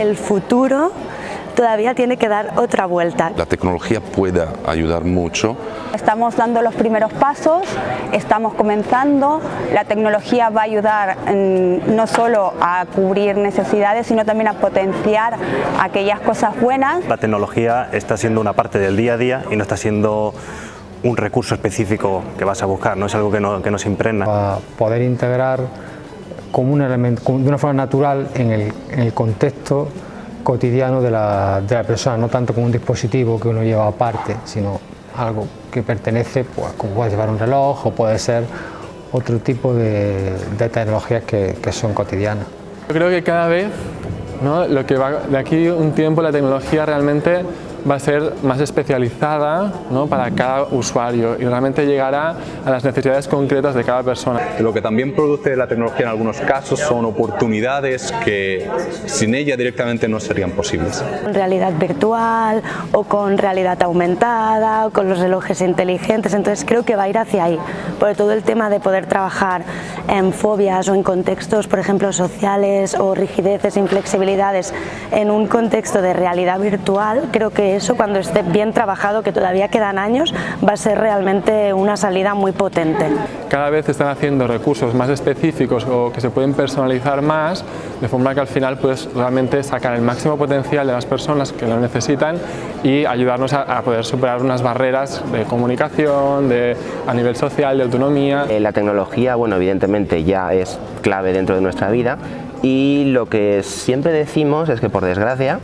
el futuro todavía tiene que dar otra vuelta. La tecnología puede ayudar mucho. Estamos dando los primeros pasos, estamos comenzando, la tecnología va a ayudar no solo a cubrir necesidades, sino también a potenciar aquellas cosas buenas. La tecnología está siendo una parte del día a día y no está siendo un recurso específico que vas a buscar, no es algo que, no, que nos impregna. Para poder integrar como un elemento, de una forma natural en el, contexto cotidiano de la, de la, persona, no tanto como un dispositivo que uno lleva aparte, sino algo que pertenece, pues, como puede llevar un reloj o puede ser otro tipo de, de tecnologías que, que, son cotidianas. Yo creo que cada vez, ¿no? lo que va, de aquí un tiempo la tecnología realmente va a ser más especializada ¿no? para cada usuario y realmente llegará a las necesidades concretas de cada persona. Lo que también produce la tecnología en algunos casos son oportunidades que sin ella directamente no serían posibles. Con realidad virtual o con realidad aumentada o con los relojes inteligentes, entonces creo que va a ir hacia ahí, por todo el tema de poder trabajar en fobias o en contextos, por ejemplo, sociales o rigideces, inflexibilidades en un contexto de realidad virtual, creo que eso cuando esté bien trabajado, que todavía quedan años, va a ser realmente una salida muy potente. Cada vez están haciendo recursos más específicos o que se pueden personalizar más, de forma que al final puedes realmente sacar el máximo potencial de las personas que lo necesitan y ayudarnos a, a poder superar unas barreras de comunicación, de, a nivel social, de autonomía. Eh, la tecnología, bueno, evidentemente ya es clave dentro de nuestra vida y lo que siempre decimos es que por desgracia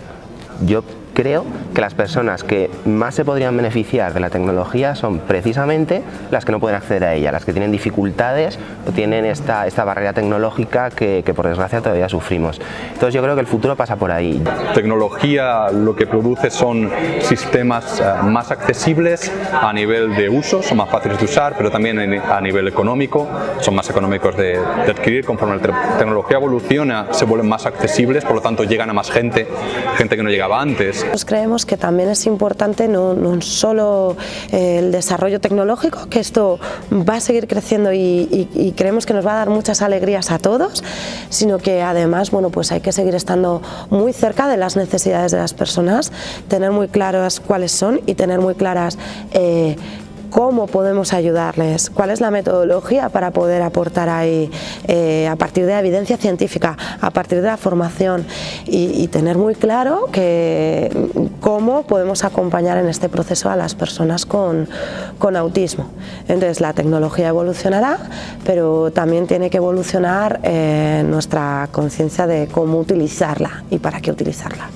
yo creo que las personas que más se podrían beneficiar de la tecnología son precisamente las que no pueden acceder a ella, las que tienen dificultades o tienen esta, esta barrera tecnológica que, que por desgracia todavía sufrimos. Entonces yo creo que el futuro pasa por ahí. Tecnología lo que produce son sistemas uh, más accesibles a nivel de uso, son más fáciles de usar, pero también a nivel económico, son más económicos de, de adquirir. Conforme la tecnología evoluciona, se vuelven más accesibles, por lo tanto llegan a más gente, gente que no llegaba antes. Nosotros creemos que también es importante no, solo eh, el desarrollo tecnológico, que esto va a seguir creciendo y, creemos que nos va a dar muchas alegrías a todos, sino que además bueno, pues hay que seguir estando muy cerca de las necesidades de las personas, tener muy claras cuáles son y tener muy claras eh, cómo podemos ayudarles, cuál es la metodología para poder aportar ahí eh, a partir de la evidencia científica, a partir de la formación y, tener muy claro que cómo podemos acompañar en este proceso a las personas con, con autismo. Entonces la tecnología evolucionará, pero también tiene que evolucionar eh, nuestra conciencia de cómo utilizarla y para qué utilizarla.